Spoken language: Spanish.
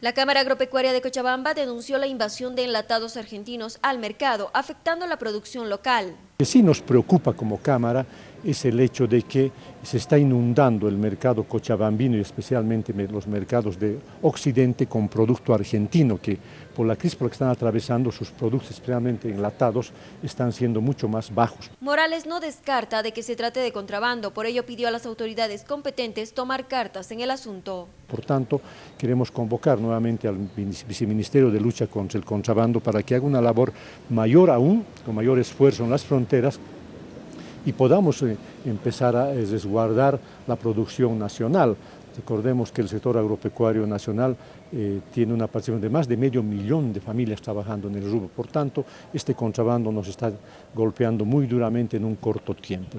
La Cámara Agropecuaria de Cochabamba denunció la invasión de enlatados argentinos al mercado, afectando la producción local. Lo que sí nos preocupa como Cámara es el hecho de que se está inundando el mercado cochabambino y especialmente los mercados de Occidente con producto argentino, que por la crisis por la que están atravesando sus productos, especialmente enlatados, están siendo mucho más bajos. Morales no descarta de que se trate de contrabando, por ello pidió a las autoridades competentes tomar cartas en el asunto. Por tanto, queremos convocar nuevamente al Viceministerio de Lucha contra el Contrabando para que haga una labor mayor aún, con mayor esfuerzo en las fronteras, y podamos eh, empezar a resguardar la producción nacional. Recordemos que el sector agropecuario nacional eh, tiene una participación de más de medio millón de familias trabajando en el rubro. Por tanto, este contrabando nos está golpeando muy duramente en un corto tiempo.